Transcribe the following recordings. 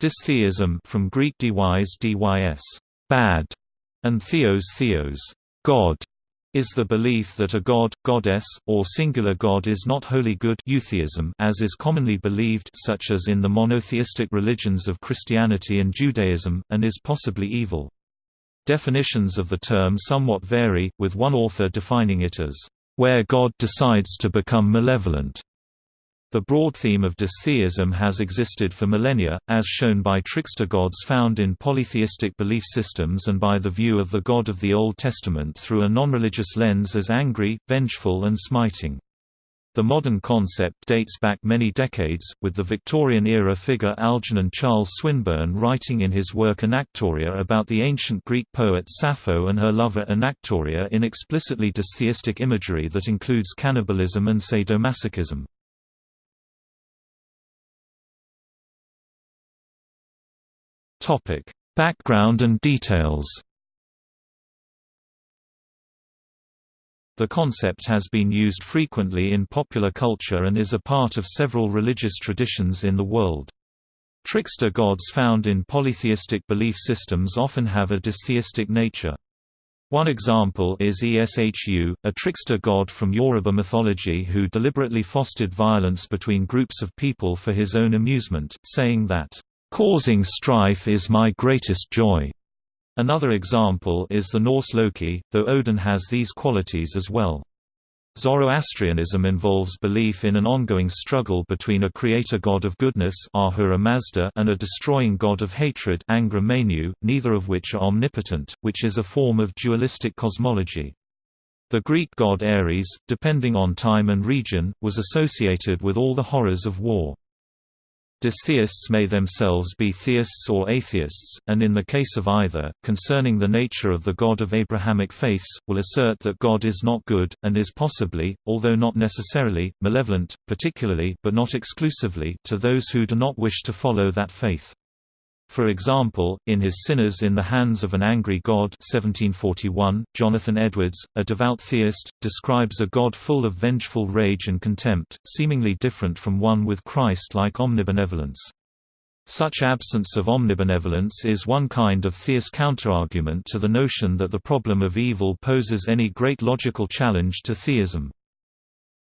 Dystheism from Greek dys dys, bad, and theos theos, God, is the belief that a god, goddess, or singular god is not wholly good eutheism as is commonly believed such as in the monotheistic religions of Christianity and Judaism, and is possibly evil. Definitions of the term somewhat vary, with one author defining it as, "...where God decides to become malevolent." The broad theme of dystheism has existed for millennia, as shown by trickster gods found in polytheistic belief systems and by the view of the God of the Old Testament through a non-religious lens as angry, vengeful and smiting. The modern concept dates back many decades, with the Victorian-era figure Algernon Charles Swinburne writing in his work Anactoria about the ancient Greek poet Sappho and her lover Anactoria in explicitly dystheistic imagery that includes cannibalism and sadomasochism. Topic: Background and details. The concept has been used frequently in popular culture and is a part of several religious traditions in the world. Trickster gods found in polytheistic belief systems often have a dystheistic nature. One example is Eshu, a trickster god from Yoruba mythology who deliberately fostered violence between groups of people for his own amusement, saying that, Causing strife is my greatest joy. Another example is the Norse Loki, though Odin has these qualities as well. Zoroastrianism involves belief in an ongoing struggle between a creator god of goodness Ahura Mazda and a destroying god of hatred Angra Mainyu, neither of which are omnipotent, which is a form of dualistic cosmology. The Greek god Ares, depending on time and region, was associated with all the horrors of war. Dystheists may themselves be theists or atheists, and in the case of either, concerning the nature of the God of Abrahamic faiths, will assert that God is not good, and is possibly, although not necessarily, malevolent, particularly but not exclusively, to those who do not wish to follow that faith. For example, in his Sinners in the Hands of an Angry God 1741, Jonathan Edwards, a devout theist, describes a God full of vengeful rage and contempt, seemingly different from one with Christ-like omnibenevolence. Such absence of omnibenevolence is one kind of theist counterargument to the notion that the problem of evil poses any great logical challenge to theism.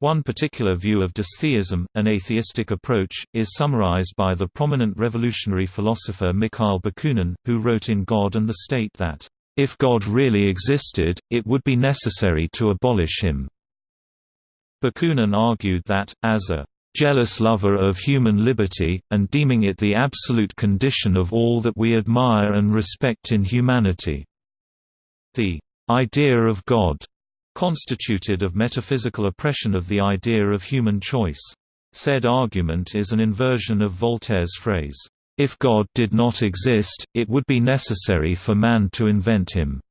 One particular view of dystheism, an atheistic approach, is summarized by the prominent revolutionary philosopher Mikhail Bakunin, who wrote in God and the State that, "...if God really existed, it would be necessary to abolish him." Bakunin argued that, as a jealous lover of human liberty, and deeming it the absolute condition of all that we admire and respect in humanity. The idea of God constituted of metaphysical oppression of the idea of human choice. Said argument is an inversion of Voltaire's phrase, "...if God did not exist, it would be necessary for man to invent him."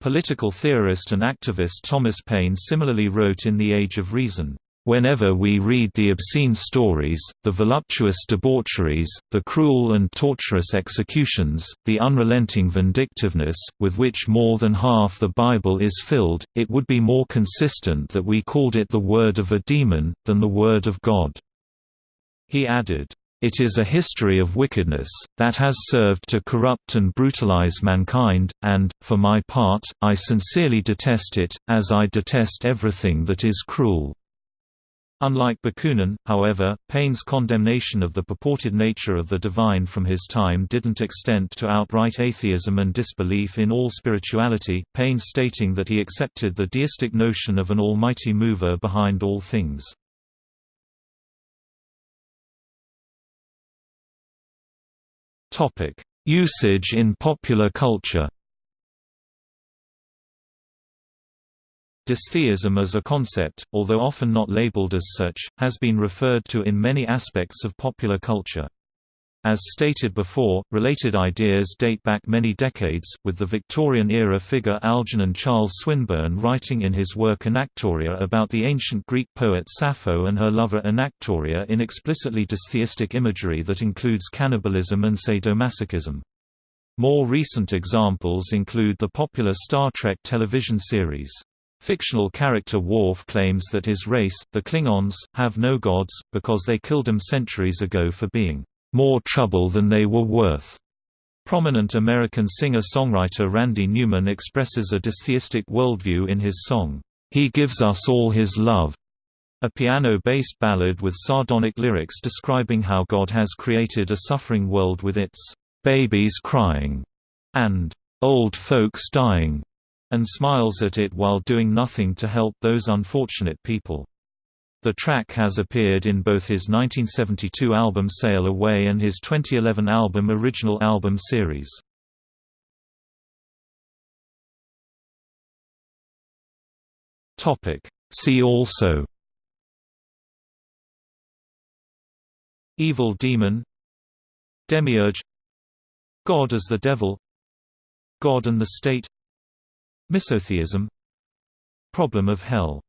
Political theorist and activist Thomas Paine similarly wrote in The Age of Reason, Whenever we read the obscene stories, the voluptuous debaucheries, the cruel and torturous executions, the unrelenting vindictiveness, with which more than half the Bible is filled, it would be more consistent that we called it the word of a demon, than the word of God." He added, it is a history of wickedness, that has served to corrupt and brutalize mankind, and, for my part, I sincerely detest it, as I detest everything that is cruel. Unlike Bakunin, however, Paine's condemnation of the purported nature of the divine from his time didn't extend to outright atheism and disbelief in all spirituality, Paine stating that he accepted the deistic notion of an almighty mover behind all things. Usage in popular culture Dystheism as a concept, although often not labeled as such, has been referred to in many aspects of popular culture. As stated before, related ideas date back many decades, with the Victorian-era figure Algernon Charles Swinburne writing in his work Anactoria about the ancient Greek poet Sappho and her lover Anactoria in explicitly dystheistic imagery that includes cannibalism and sadomasochism. More recent examples include the popular Star Trek television series. Fictional character Worf claims that his race, the Klingons, have no gods, because they killed them centuries ago for being more trouble than they were worth. Prominent American singer-songwriter Randy Newman expresses a dystheistic worldview in his song, He Gives Us All His Love, a piano-based ballad with sardonic lyrics describing how God has created a suffering world with its babies crying and old folks dying, and smiles at it while doing nothing to help those unfortunate people. The track has appeared in both his 1972 album Sail Away and his 2011 album Original Album Series. See also Evil demon Demiurge God as the devil God and the state Misotheism. Problem of hell